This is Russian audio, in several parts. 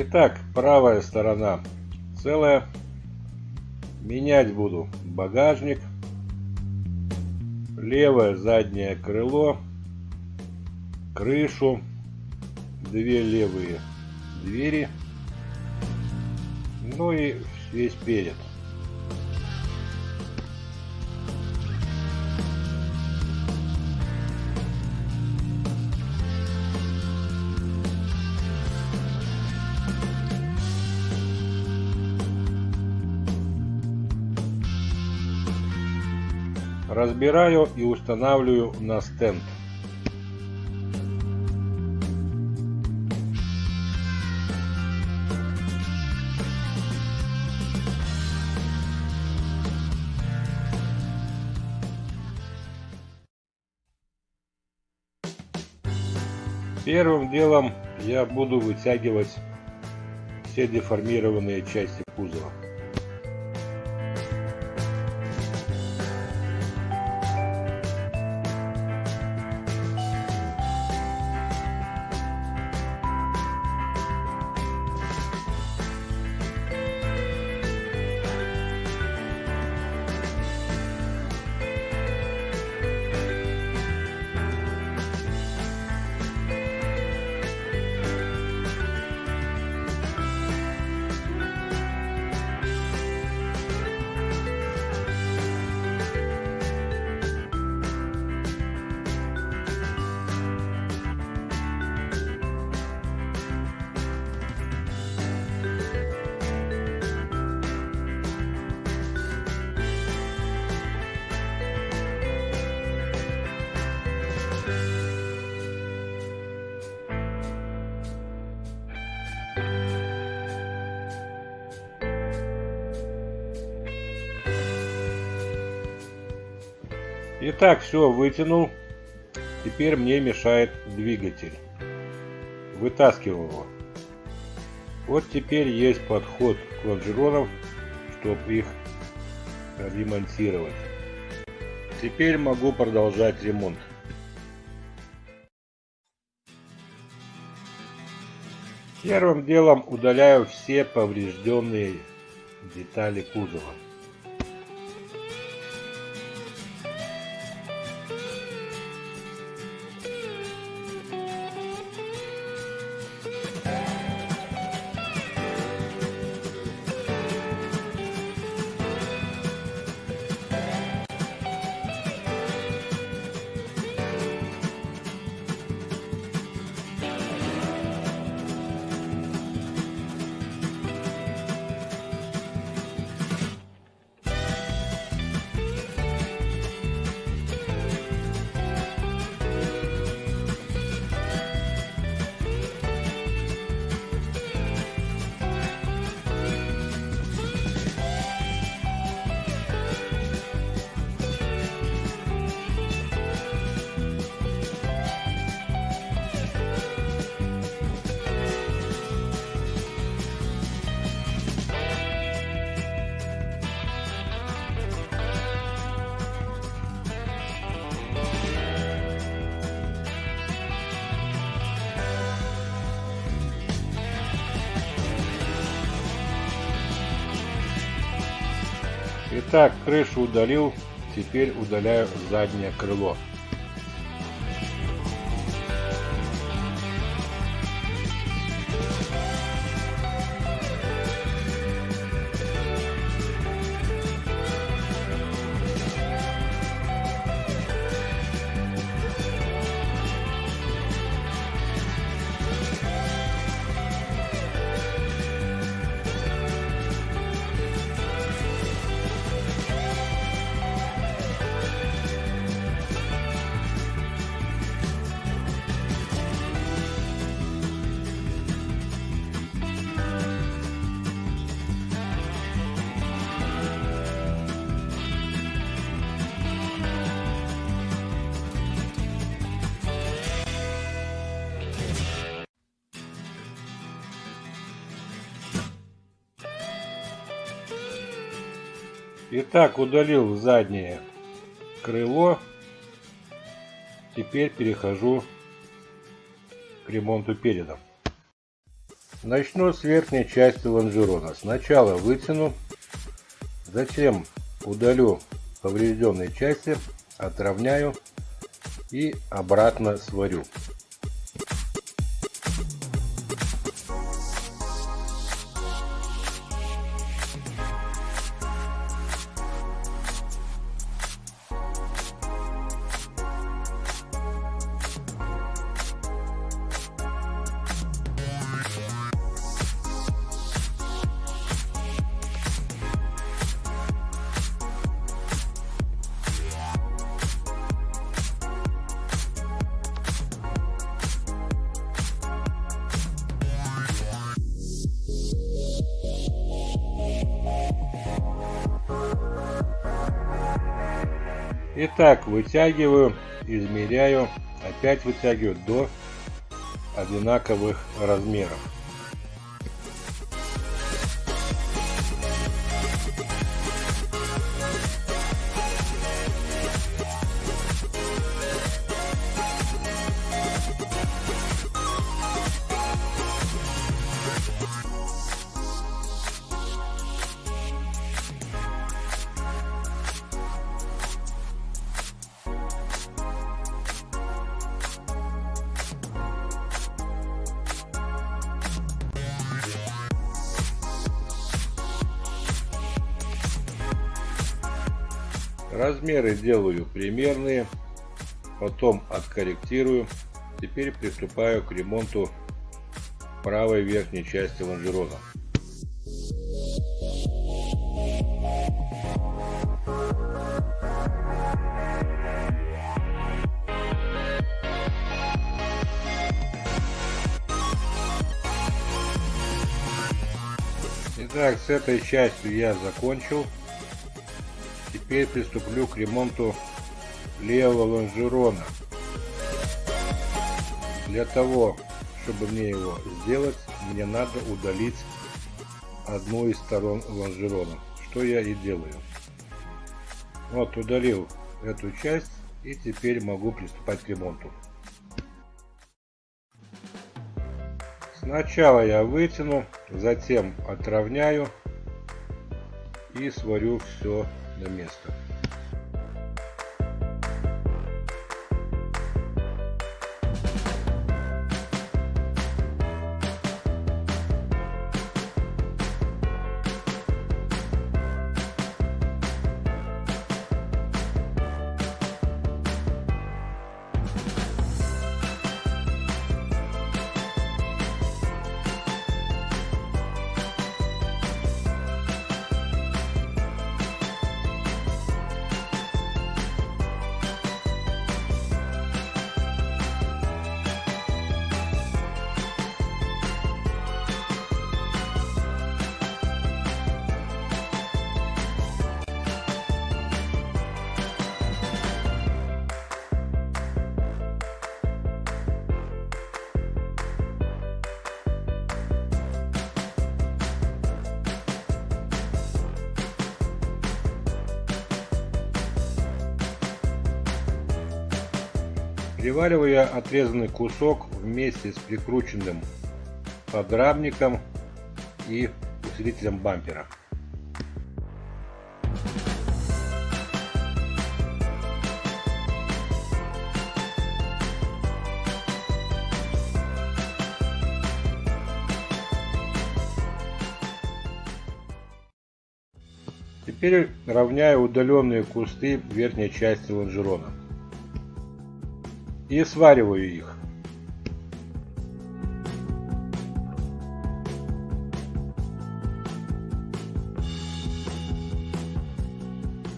Итак, правая сторона целая. Менять буду багажник. Левое заднее крыло. Крышу. Две левые двери. Ну и весь перед. Разбираю и устанавливаю на стенд. Первым делом я буду вытягивать все деформированные части кузова. Итак, все вытянул. Теперь мне мешает двигатель. Вытаскиваю его. Вот теперь есть подход к лонжеронам, чтобы их ремонтировать. Теперь могу продолжать ремонт. Первым делом удаляю все поврежденные детали кузова. Итак, крышу удалил, теперь удаляю заднее крыло. Итак, удалил заднее крыло. Теперь перехожу к ремонту переда. Начну с верхней части лонжерона. Сначала вытяну, затем удалю поврежденные части, отровняю и обратно сварю. Итак, вытягиваю, измеряю, опять вытягиваю до одинаковых размеров. Размеры делаю примерные, потом откорректирую. Теперь приступаю к ремонту правой верхней части лонжерона. Итак, с этой частью я закончил. Теперь приступлю к ремонту левого лонжерона. Для того, чтобы мне его сделать, мне надо удалить одну из сторон лонжерона, что я и делаю. Вот удалил эту часть и теперь могу приступать к ремонту. Сначала я вытяну, затем отровняю и сварю все на место. Привариваю я отрезанный кусок вместе с прикрученным подрамником и усилителем бампера. Теперь равняю удаленные кусты верхней части лонжерона и свариваю их.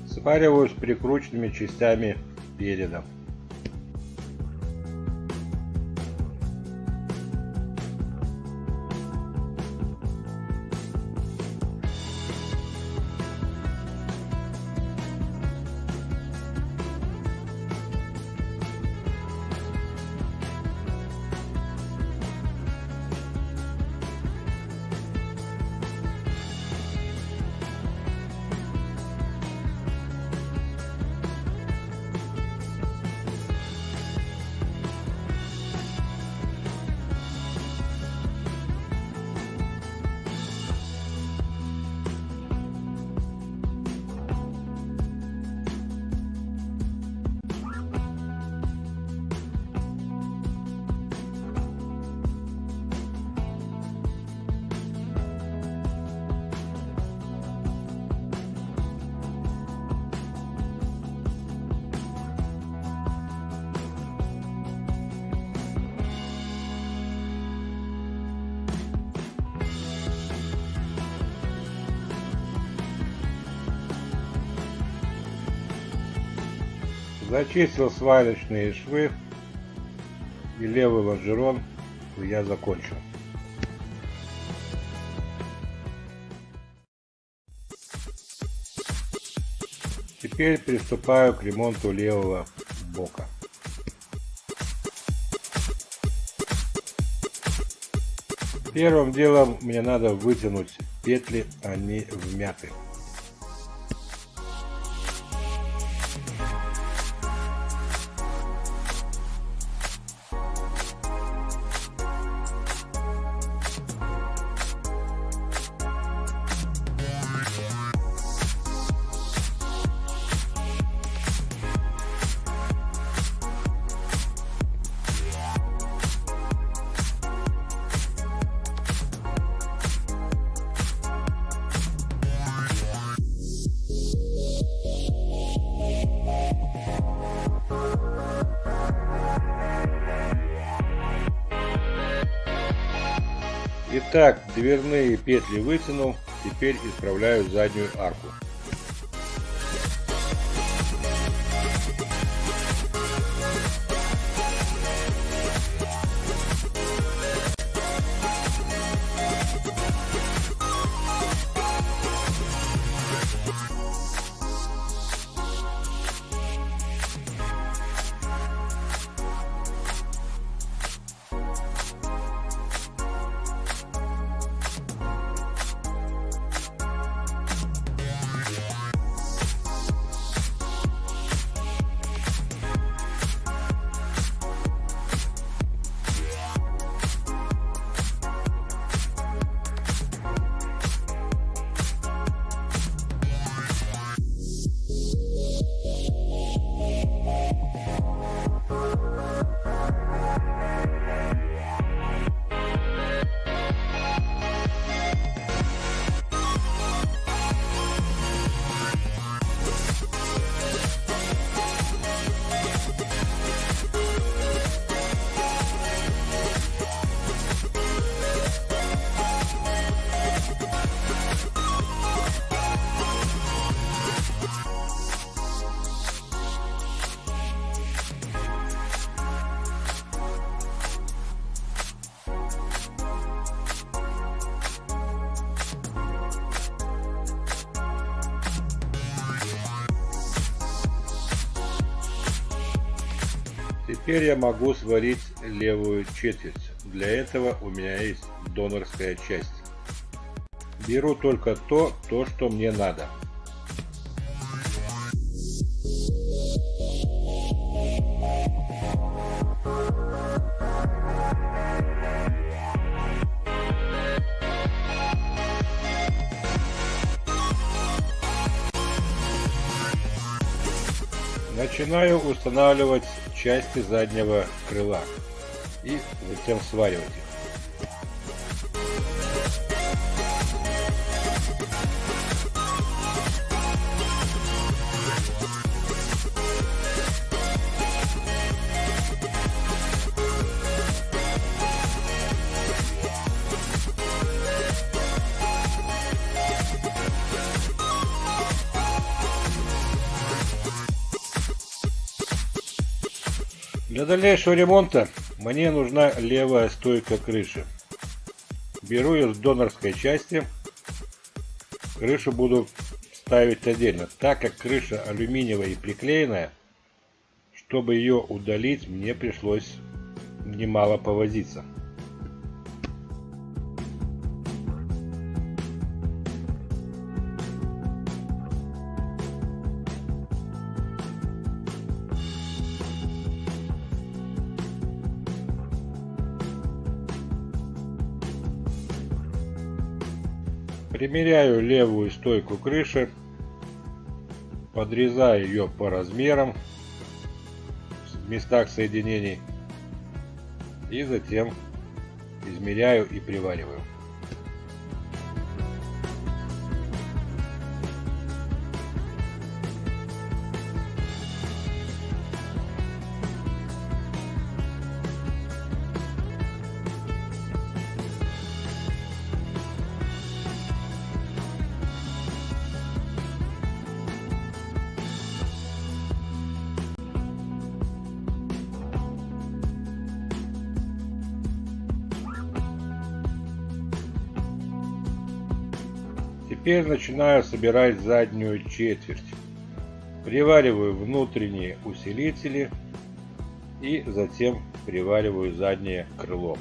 Свариваю с прикрученными частями переда. Зачистил сварочные швы и левый лонжерон я закончил. Теперь приступаю к ремонту левого бока. Первым делом мне надо вытянуть петли, они вмяты. Итак, дверные петли вытянул, теперь исправляю заднюю арку. Теперь я могу сварить левую четверть. Для этого у меня есть донорская часть. Беру только то, то что мне надо. Начинаю устанавливать части заднего крыла и затем сваривать их. Для дальнейшего ремонта мне нужна левая стойка крыши. Беру ее с донорской части. Крышу буду ставить отдельно. Так как крыша алюминиевая и приклеенная, чтобы ее удалить, мне пришлось немало повозиться. Примеряю левую стойку крыши, подрезаю ее по размерам в местах соединений и затем измеряю и привариваю. Теперь начинаю собирать заднюю четверть. Привариваю внутренние усилители и затем привариваю заднее крыло.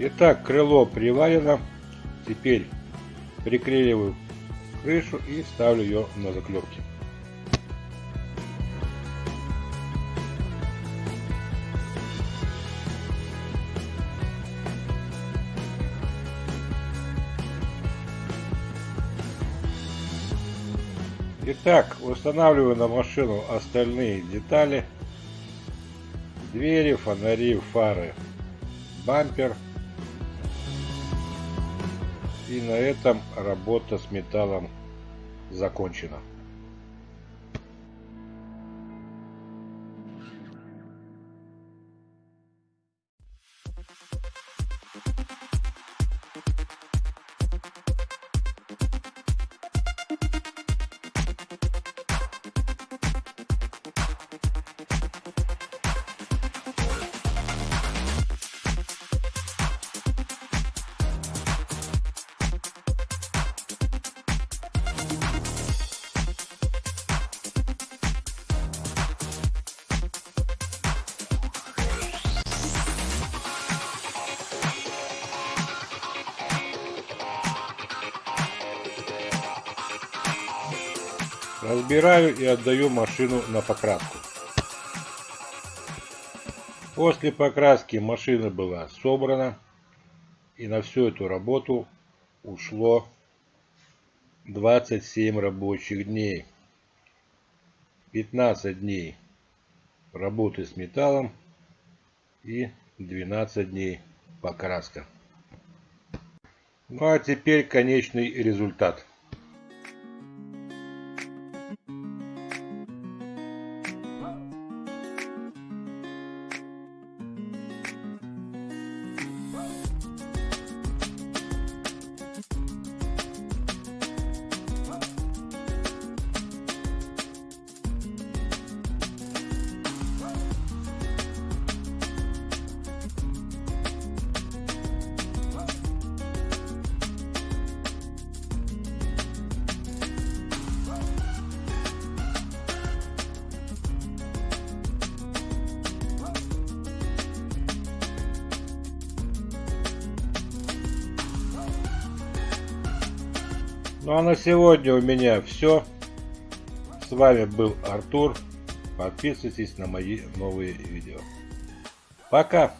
Итак, крыло приварено. Теперь приклеиваю крышу и ставлю ее на заклепки. Итак, устанавливаю на машину остальные детали. Двери, фонари, фары, бампер. И на этом работа с металлом закончена. Разбираю и отдаю машину на покраску. После покраски машина была собрана. И на всю эту работу ушло 27 рабочих дней. 15 дней работы с металлом и 12 дней покраска. Ну а теперь конечный результат. Ну а на сегодня у меня все. С вами был Артур. Подписывайтесь на мои новые видео. Пока!